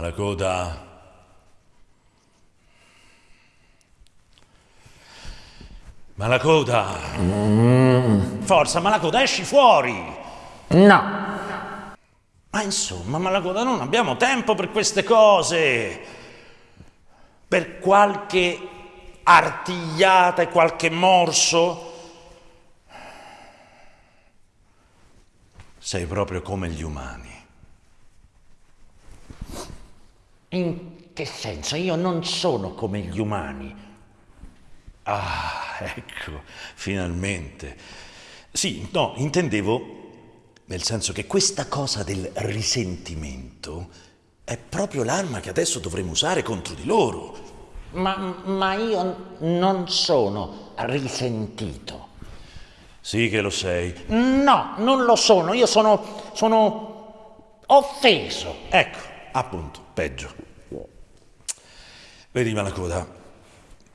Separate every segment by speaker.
Speaker 1: Malacoda. Malacoda. Forza, Malacoda, esci fuori.
Speaker 2: No.
Speaker 1: Ma insomma, Malacoda, non abbiamo tempo per queste cose. Per qualche artigliata e qualche morso. Sei proprio come gli umani.
Speaker 2: In che senso? Io non sono come gli umani.
Speaker 1: Ah, ecco, finalmente. Sì, no, intendevo nel senso che questa cosa del risentimento è proprio l'arma che adesso dovremo usare contro di loro.
Speaker 2: Ma, ma io non sono risentito.
Speaker 1: Sì che lo sei.
Speaker 2: No, non lo sono. Io sono, sono offeso.
Speaker 1: Ecco, appunto, peggio. Vedi, Malacoda,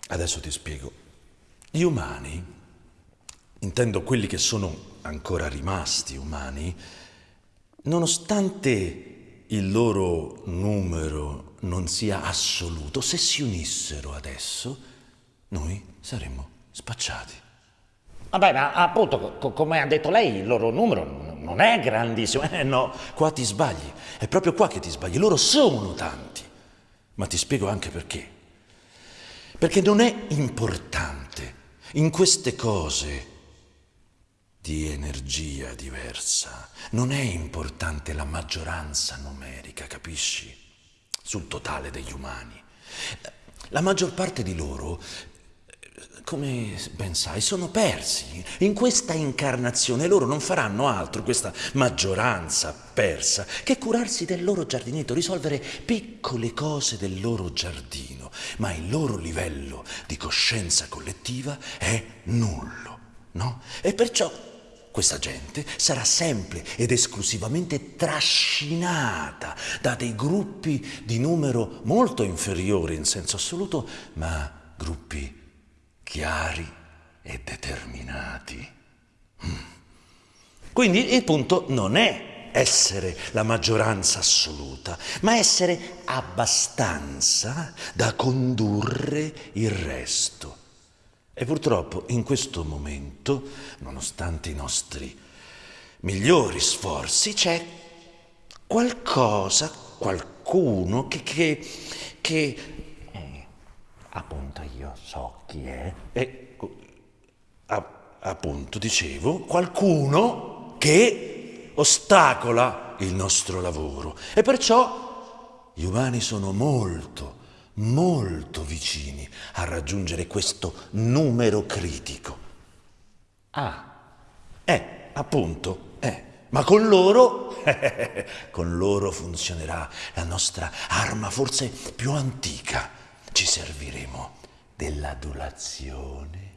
Speaker 1: adesso ti spiego. Gli umani, intendo quelli che sono ancora rimasti umani, nonostante il loro numero non sia assoluto, se si unissero adesso, noi saremmo spacciati.
Speaker 2: Vabbè, ma appunto, co- come ha detto lei, il loro numero non è grandissimo.
Speaker 1: Eh no, qua ti sbagli. È proprio qua che ti sbagli. Loro sono tanti. Ma ti spiego anche perché. Perché non è importante in queste cose di energia diversa. Non è importante la maggioranza numerica, capisci? Sul totale degli umani. La maggior parte di loro come ben sai, sono persi. In questa incarnazione loro non faranno altro, questa maggioranza persa, che curarsi del loro giardinetto, risolvere piccole cose del loro giardino, ma il loro livello di coscienza collettiva è nullo, no? E perciò questa gente sarà sempre ed esclusivamente trascinata da dei gruppi di numero molto inferiore in senso assoluto, ma gruppi chiari e determinati. Mm. Quindi il punto non è essere la maggioranza assoluta, ma essere abbastanza da condurre il resto. E purtroppo in questo momento, nonostante i nostri migliori sforzi, c'è qualcosa, qualcuno che, che, che
Speaker 2: Appunto io so chi è.
Speaker 1: E, a, appunto, dicevo, qualcuno che ostacola il nostro lavoro. E perciò gli umani sono molto, molto vicini a raggiungere questo numero critico.
Speaker 2: Ah.
Speaker 1: Eh, appunto, eh. Ma con loro, con loro funzionerà la nostra arma forse più antica ci serviremo dell'adulazione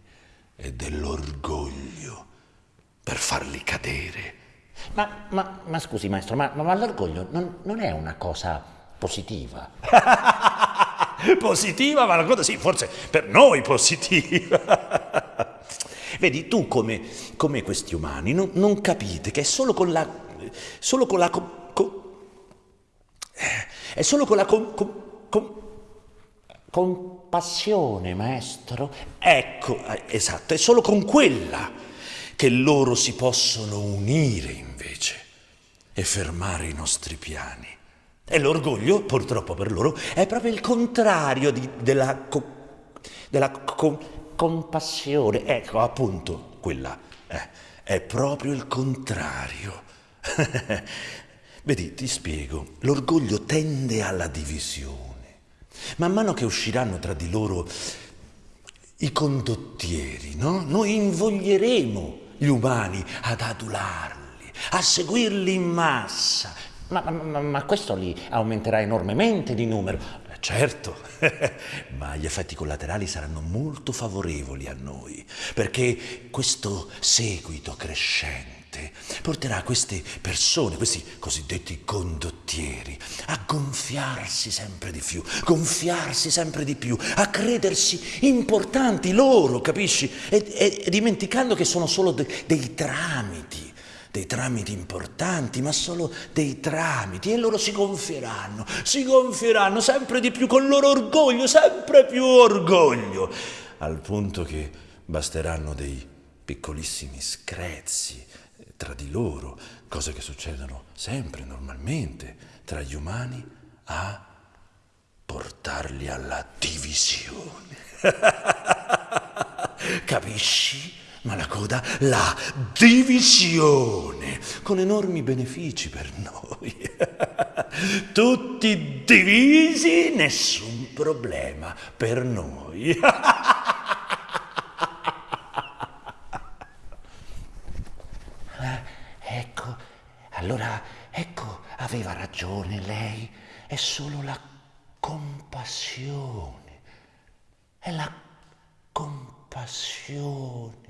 Speaker 1: e dell'orgoglio per farli cadere.
Speaker 2: Ma, ma, ma scusi maestro, ma, ma l'orgoglio non, non, è una cosa positiva?
Speaker 1: positiva? Ma la cosa sì, forse per noi positiva. Vedi, tu come, come questi umani non, non, capite che è solo con la... Solo con la... Co, co, è solo con la... Com,
Speaker 2: Compassione, maestro.
Speaker 1: Ecco, eh, esatto, è solo con quella che loro si possono unire invece e fermare i nostri piani. E l'orgoglio, purtroppo per loro, è proprio il contrario di, della, co, della co, compassione. Ecco, appunto, quella eh, è proprio il contrario. Vedi, ti spiego, l'orgoglio tende alla divisione Man mano che usciranno tra di loro i condottieri, no? Noi invoglieremo gli umani ad adularli, a seguirli in massa.
Speaker 2: Ma, ma, ma questo li aumenterà enormemente di numero.
Speaker 1: Eh, certo, ma gli effetti collaterali saranno molto favorevoli a noi, perché questo seguito crescente mente porterà queste persone, questi cosiddetti condottieri, a gonfiarsi sempre di più, gonfiarsi sempre di più, a credersi importanti loro, capisci? E, e, e dimenticando che sono solo de, dei tramiti dei tramiti importanti, ma solo dei tramiti, e loro si gonfieranno, si gonfieranno sempre di più con loro orgoglio, sempre più orgoglio, al punto che basteranno dei piccolissimi screzi tra di loro, cose che succedono sempre normalmente tra gli umani, a portarli alla divisione. Capisci? Ma la coda, la divisione, con enormi benefici per noi. Tutti divisi, nessun problema per noi.
Speaker 2: Eh, ecco, allora, ecco, aveva ragione lei, è solo la compassione, è la compassione